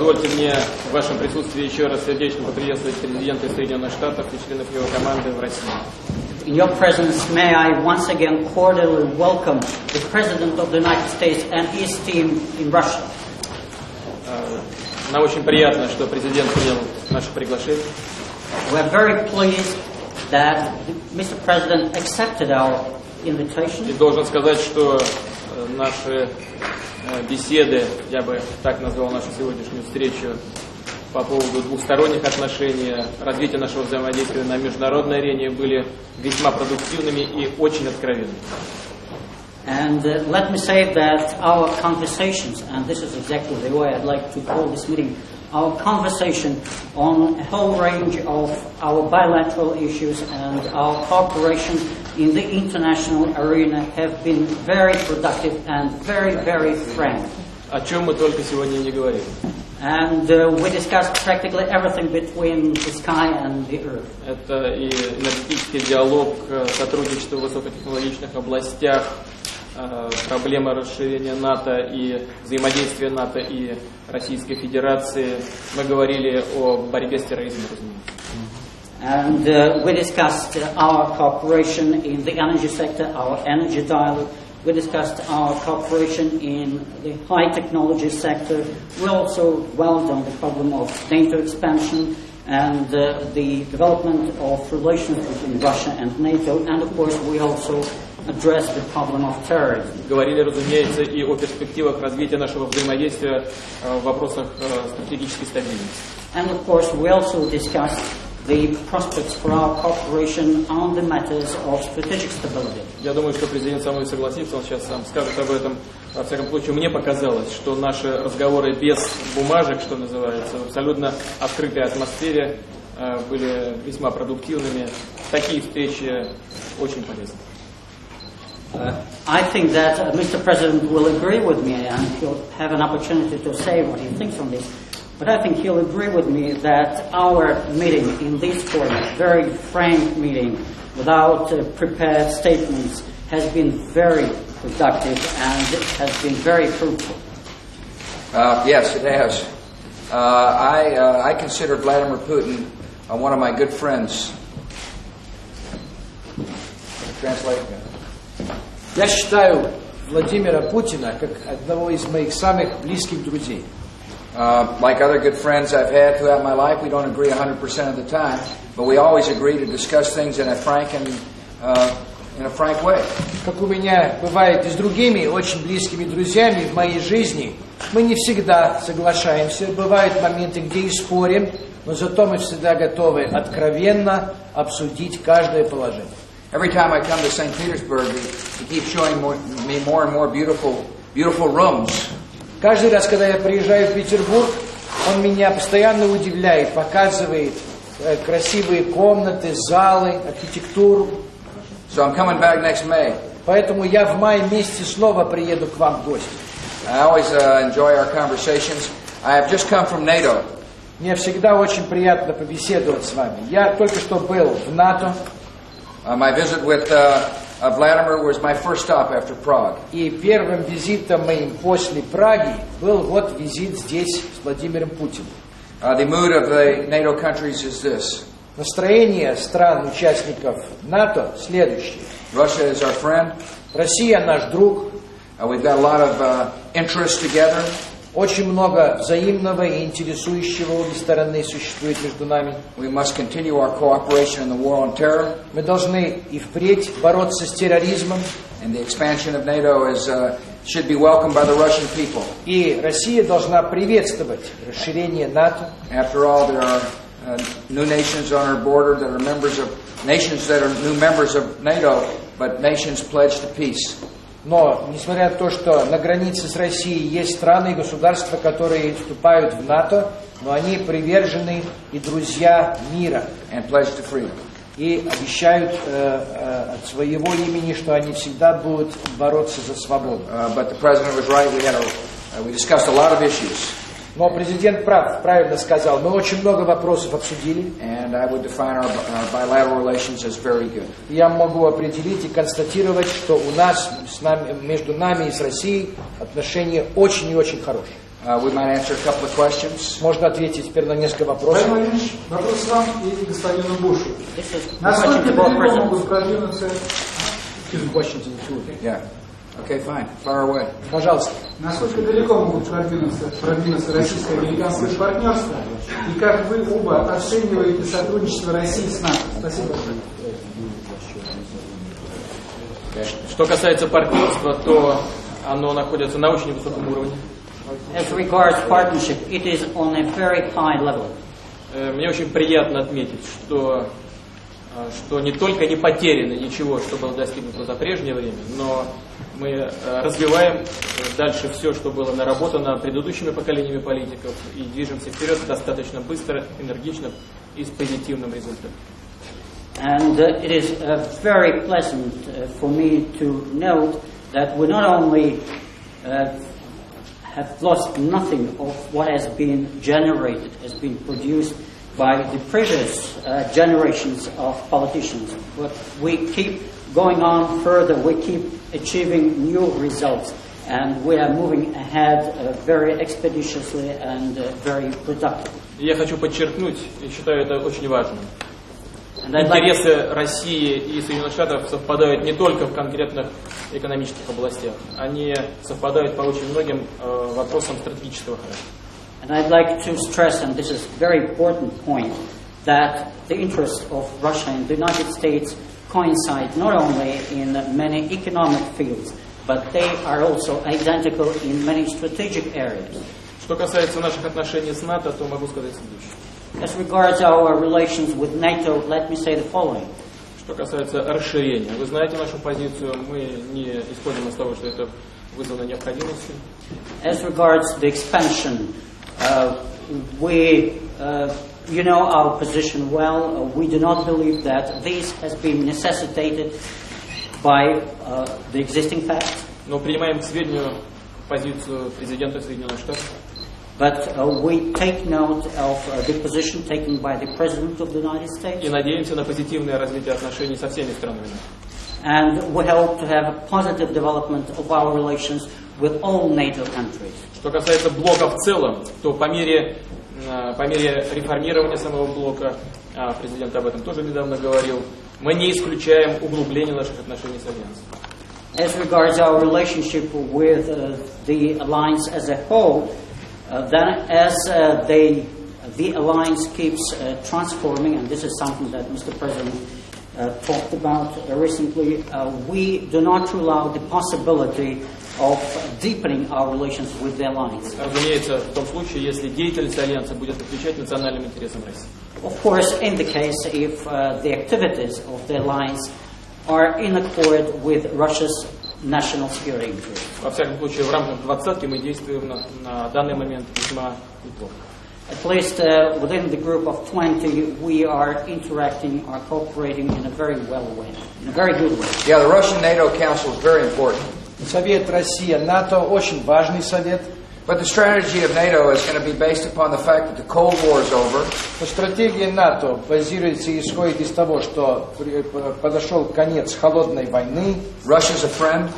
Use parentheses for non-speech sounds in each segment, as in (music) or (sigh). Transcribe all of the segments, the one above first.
Позвольте мне в вашем присутствии еще раз сердечно поприветствовать президента Соединенных Штатов и членов его команды в России. In your presence, may I once again cordially welcome the President of the United States and his team in Russia. Нам очень приятно, что президент принял наше приглашение. We are very pleased that Mr. President accepted our И invitation. должен сказать, что наши э, беседы, я бы так назвал нашу сегодняшнюю встречу, по поводу двухсторонних отношений, развития нашего взаимодействия на международной арене были весьма продуктивными и очень откровенными. And uh, let me say that our conversations, and this is exactly the way I'd like to call this meeting, our conversation on a whole range of our bilateral issues and our cooperation in the international arena have been very productive and very, very frank. О чем мы только сегодня не говорили. And uh, we discussed practically everything between the sky and the earth. Это и энергетический диалог, э, сотрудничество в высокотехнологичных областях, э, проблема расширения НАТО и взаимодействия НАТО и Российской Федерации. Мы говорили о борьбе с терроризмом, разумеется. And uh, we discussed uh, our cooperation in the energy sector, our energy dialogue. We discussed our cooperation in the high technology sector. We also dwelled on the problem of NATO expansion and uh, the development of relations between Russia and NATO. And of course, we also addressed the problem of terrorism. Говорили, разумеется, и о перспективах развития нашего взаимодействия э, в вопросах э, стратегической стабильности. And of course, we also discussed the prospects for our cooperation on the matters of strategic stability. Я думаю, что президент со мной согласится, он сейчас сам скажет об этом. Во всяком случае, мне показалось, что наши разговоры без бумажек, что называется, в абсолютно открытой атмосфере э, были весьма продуктивными. Такие встречи очень полезны. Uh, I think that uh, Mr. President will agree with me, and he'll have an opportunity to say what he thinks on this. But I think he'll agree with me that our meeting in this format, very frank meeting, without uh, prepared statements, has been very productive and has been very fruitful. Uh, yes, it has. Uh, I, uh, I consider Vladimir Putin uh, one of my good friends. Translate. Я считаю Владимира Путина как одного из моих самых близких друзей. Uh, like other good friends I've had throughout my life, we don't agree 100% of the time, but we always agree to discuss things in a frank and uh, in a frank way. Как у меня бывает и с другими очень близкими друзьями в моей жизни, мы не всегда соглашаемся, бывают моменты, где и спорим, но зато мы всегда готовы откровенно обсудить каждое положение. Every time I come to St. Petersburg, he, he keeps showing more, me more and more beautiful, beautiful rooms. Каждый раз, когда я приезжаю в Петербург, он меня постоянно удивляет, показывает э, красивые комнаты, залы, архитектуру. So I'm coming back next May. Поэтому я в мае месяце снова приеду к вам в гости. I always uh, enjoy our conversations. I have just come from NATO. Мне всегда очень приятно побеседовать с вами. Я только что был в НАТО, Uh, my visit with uh, uh, Vladimir was my first stop after Prague. и первым визитом моим после Праги был вот визит здесь с Владимиром Путиным. Uh, the mood of the NATO countries is this Настроение стран-участников НАТО следующее. Russia is our friend. Россия наш друг, Uh, we've got a lot of uh, interests together. Очень много взаимного и интересующего обе стороны существует между нами. We must continue our cooperation in the war on terror. Мы должны и впредь бороться с терроризмом, And the expansion of NATO is, uh, should be welcomed by the Russian people. и Россия должна приветствовать расширение НАТО. After all, there are uh, new nations on our border that are members of nations that are new members of NATO, but nations pledged to peace. Но, несмотря на то, что на границе с Россией есть страны и государства, которые вступают в НАТО, но они привержены и друзья мира. and pledged to freedom. И обещают э, э, от своего имени, что они всегда будут бороться за свободу. Uh, but the president was right. We had a, uh, we discussed a lot of issues, Но президент прав, правильно сказал. Мы очень много вопросов обсудили. and I would define our, our bilateral relations as very good. Я могу определить и констатировать, что у нас с нами, между нами и с Россией отношения очень и очень хорошие. Uh, we might answer a couple of questions. Можно ответить теперь на несколько вопросов. Владимир Владимирович, вопрос вам и господину Бушу. Насколько далеко могут продвинуться, Question to the two. Yeah. Okay, fine. Fire away. Пожалуйста. насколько далеко могут продвинуться, продвинуться российско-американское партнерство, и как вы оба оцениваете сотрудничество России с НАТО? Спасибо большое. Что касается партнерства, то оно находится на очень высоком уровне. As regards partnership, it is on a very high level. Э, Мне очень приятно отметить, что, э, что не только не потеряно ничего, что было достигнуто за прежнее время, но мы э, развиваем э, дальше все, что было наработано предыдущими поколениями политиков, и движемся вперед достаточно быстро, энергично и с позитивным результатом. And uh, it is uh, very pleasant uh, for me to note that we not only uh, have lost nothing of what has been generated, has been produced by the previous uh, generations of politicians, but we keep going on further, we keep achieving new results, and we are moving ahead uh, very expeditiously and uh, very productively. Я хочу подчеркнуть, и считаю это очень важным, Интересы России и Соединенных Штатов совпадают не только в конкретных экономических областях, они совпадают по очень многим э, вопросам стратегического характера. And I'd like to stress, and this is a very important point, that the interests of Russia and the United States coincide not only in many economic fields, but they are also identical in many strategic areas. Что касается наших отношений с НАТО, то могу сказать следующее. As regards our relations with NATO, let me say the following. Что касается расширения, вы знаете нашу позицию, мы не исходим из того, что это вызвано необходимостью. As regards the expansion, uh, we, uh, you know our position well. Uh, we do not believe that this has been necessitated by uh, the existing facts, Но принимаем к сведению позицию президента Соединенных Штатов. but uh, we take note of uh, the position taken by the President of the United И States, надеемся на позитивное развитие отношений со всеми странами. and we hope to have a positive development of our relations with all NATO countries. Что касается блока в целом, то по мере, э, по мере реформирования самого блока, а президент об этом тоже недавно говорил, мы не исключаем углубление наших отношений с Альянсом. As regards our relationship with uh, the alliance as a whole, uh, then as uh, they, the alliance keeps uh, transforming, and this is something that Mr. President uh, talked about uh, recently, uh, we do not rule out the possibility of deepening our relations with the alliance. Разумеется, в том случае, если деятельность Альянса будет отвечать национальным интересам России. Of course, in the case if uh, the activities of the alliance are in accord with Russia's national security interests. Во всяком случае, в рамках двадцатки мы действуем на, на данный момент весьма неплохо. At least uh, within the group of 20, we are interacting, are cooperating in a very well way, in a very good way. Yeah, the Russian NATO Council is very important. Совет Россия-НАТО очень важный совет. But the strategy of NATO is going to be based upon the fact that the Cold War is over. Но стратегия НАТО базируется и исходит из того, что при- подошел конец холодной войны, Russia's a friend,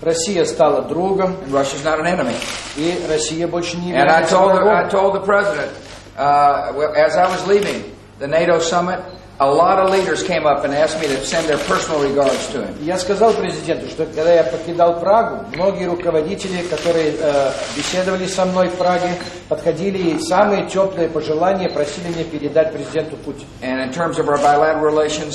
Россия стала другом, and Russia's not an enemy. и Россия больше не And I является told the, I врагом. told the president, uh, well, as I was leaving the NATO summit, a lot of leaders came up and asked me to send their personal regards to him. Я сказал президенту, что когда я покидал Прагу, многие руководители, которые э, беседовали со мной в Праге, подходили и самые теплые пожелания просили меня передать президенту Путину. And in terms of our bilateral relations,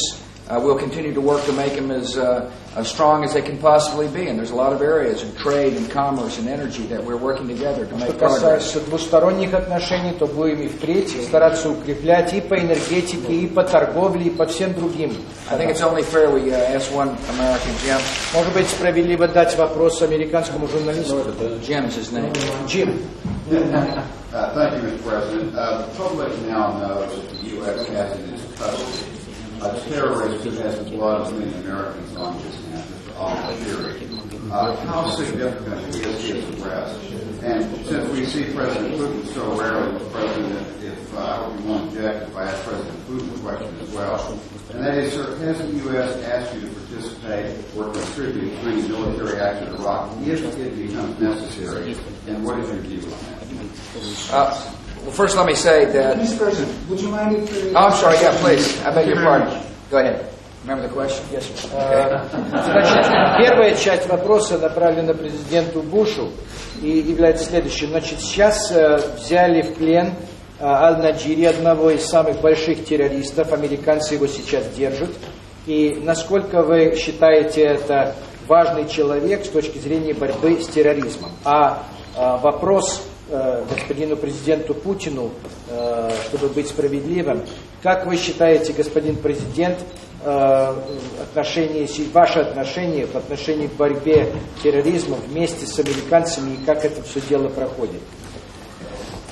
uh, we'll continue to work to make them as, uh, as strong as they can possibly be. And there's a lot of areas in trade and commerce and energy that we're working together to Что make progress. касается двусторонних отношений, то будем и впредь стараться укреплять и по энергетике, и по торговле, и по всем другим. I think it's only fair we uh, ask one American, Jim. Может быть, справедливо дать вопрос американскому журналисту. Jim's his name. Джим, Uh, Thank you, Mr. President. Uh, The public now knows that the U.S. has in its custody a terrorist who has the blood of many Americans on his hands, al-Bashir. Uh, how significant is his arrest? And since we see President Putin so rarely, President, if uh, I you won't object if I ask President Putin a question as well. And that is, sir, has the U.S. asked you to participate or contribute to any military action in Iraq if it becomes necessary? And what is your view on that? Uh, well, first let me say that. Mr. President, would you mind if... uh, Oh, I'm sorry. Yeah, please. I beg your pardon. Go ahead. Remember the question? Yes. Э, Значит, (laughs) первая часть вопроса направлена президенту Бушу и является следующей. Значит, сейчас э, взяли в плен э, Аль-Наджири, одного из самых больших террористов. Американцы его сейчас держат. И насколько вы считаете это важный человек с точки зрения борьбы с терроризмом? А э, вопрос э, господину президенту Путину, э, чтобы быть справедливым. Как вы считаете, господин президент, э, отношение, ваше отношение в отношении к борьбе с терроризмом вместе с американцами и как это все дело проходит?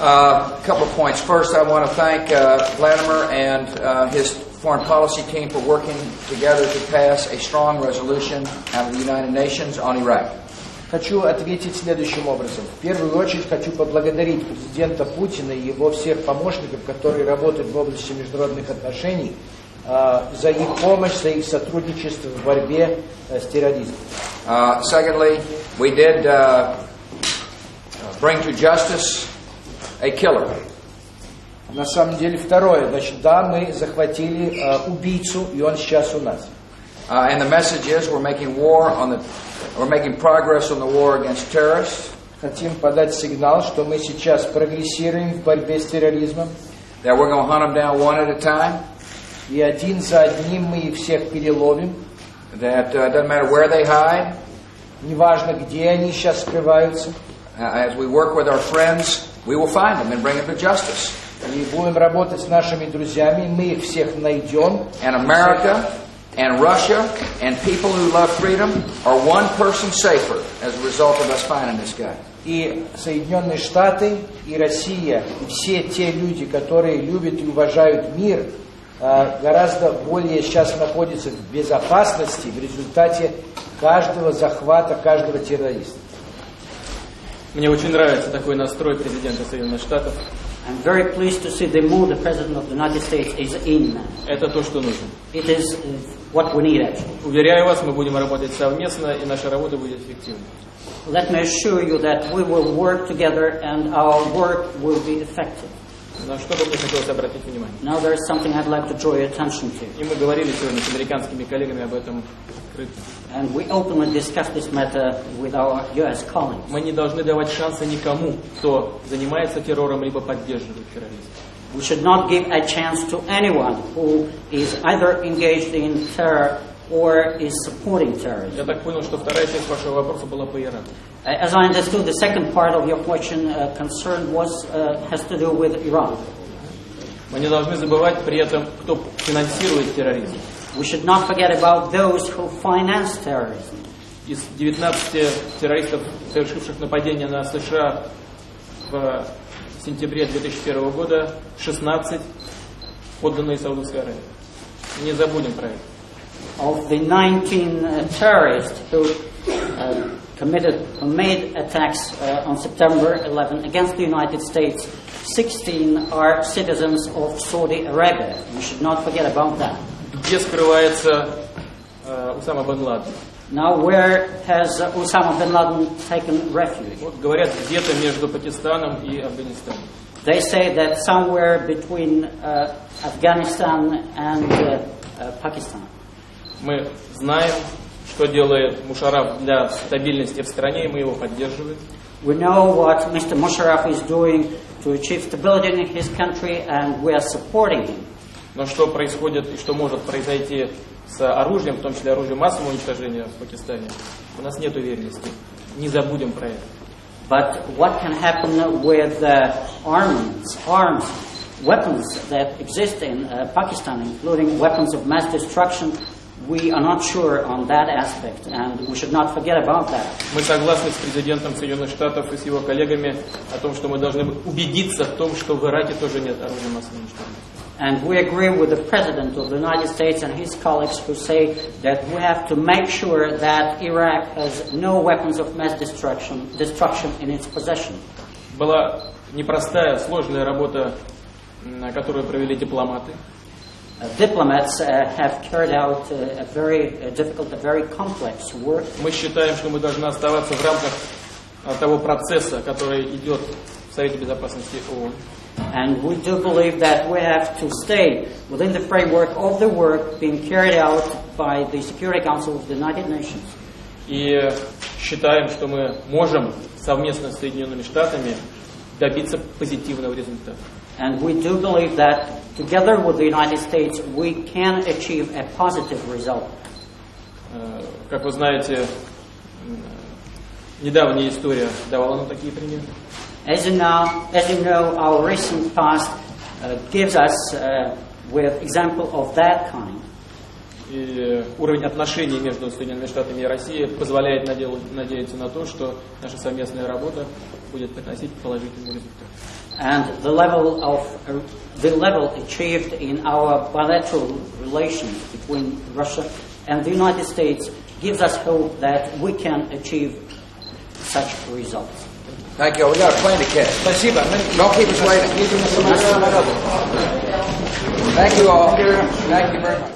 Uh, couple of points. First, I want to thank uh, Vladimir and uh, his foreign policy team for working together to pass a strong resolution out of the United Nations on Iraq. Хочу ответить следующим образом. В первую очередь хочу поблагодарить президента Путина и его всех помощников, которые работают в области международных отношений, э, за их помощь, за их сотрудничество в борьбе э, с терроризмом. Uh, secondly, we did uh, bring to justice a killer. На самом деле, второе, значит, да, мы захватили э, убийцу, и он сейчас у нас. Uh, and the message is we're making war on the, we're making progress on the war against terrorists. Хотим подать сигнал, что мы сейчас прогрессируем в борьбе с терроризмом, That we're going to hunt them down one at a time. и один за одним мы их всех переловим. That uh, doesn't matter where they hide. Неважно, где они сейчас скрываются. Uh, as we work with our friends, we will find them and bring them to justice. И будем работать с нашими друзьями, мы их всех найдем. And America and Russia and people who love freedom are one person safer as a result of us finding this guy. И Соединенные Штаты, и Россия, и все те люди, которые любят и уважают мир, э, гораздо более сейчас находятся в безопасности в результате каждого захвата, каждого террориста. Мне очень нравится такой настрой президента Соединенных Штатов. I'm very pleased to see the mood the President of the United States is in. Это то, что нужно. It is uh, what we need actually. Уверяю вас, мы будем работать совместно, и наша работа будет эффективной. Let me assure you that we will work together and our work will be effective. На что бы мне хотелось обратить внимание. Now there is something I'd like to draw your attention to. И мы говорили сегодня с американскими коллегами об этом открыто. And we openly discussed this matter with our US colleagues. Мы не должны давать шанса никому, кто занимается террором, либо поддерживает терроризм. We should not give a chance to anyone who is either engaged in terror or is supporting terrorism. Я так понял, что вторая часть вашего вопроса была по Ираку. Uh, As I understood, the second part of your question uh, concerned was uh, has to do with Iran. Мы не должны забывать при этом, кто финансирует терроризм. We should not forget about those who finance terrorism. Из 19 террористов, совершивших нападение на США в сентябре 2001 года, 16 подданные Саудовской Аравии. Не забудем про это. Of the 19 uh, terrorists who uh, committed, who made attacks uh, on September 11 against the United States, 16 are citizens of Saudi Arabia. We should not forget about that. Где скрывается э, Усама бен Ладен? Now, where has uh, Osama bin Laden taken refuge? Вот говорят, где-то между Пакистаном и Афганистаном. They say that somewhere between uh, Afghanistan and uh, uh, Pakistan. Мы знаем, что делает Мушараф для стабильности в стране, и мы его поддерживаем. We know what Mr. Musharraf is doing to achieve stability in his country, and we are supporting him. Но что происходит и что может произойти с оружием, в том числе оружием массового уничтожения в Пакистане, у нас нет уверенности. Не забудем про это. But what can happen with the armaments, arms, weapons that exist in uh, Pakistan, including weapons of mass destruction, we are not sure on that aspect, and we should not forget about that. Мы согласны с президентом Соединенных Штатов и с его коллегами о том, что мы должны убедиться в том, что в Ираке тоже нет оружия массового уничтожения. And we agree with the President of the United States and his colleagues who say that we have to make sure that Iraq has no weapons of mass destruction, destruction in its possession. Была непростая, сложная работа, которую провели дипломаты. Uh, diplomats uh, have carried out uh, a very uh, difficult, a very complex work. Мы считаем, что мы должны оставаться в рамках а, того процесса, который идет в Совете Безопасности ООН. And we do believe that we have to stay within the framework of the work being carried out by the Security Council of the United Nations. И считаем, что мы можем совместно с Соединенными Штатами добиться позитивного результата. And we do believe that together with the United States we can achieve a positive result. Э, Как вы знаете, м, недавняя история давала нам такие примеры. As you know, as you know our recent past uh, gives us uh, with example of that kind. И уровень отношений между Соединенными Штатами и Россией позволяет надел- надеяться на то, что наша совместная работа будет приносить положительный результат. And the level of uh, the level achieved in our bilateral relations between Russia and the United States gives us hope that we can achieve such results. Thank you. We got a plane to catch. Спасибо. Мы Don't keep us waiting. едем на самолете. Thank you all. Thank you very much.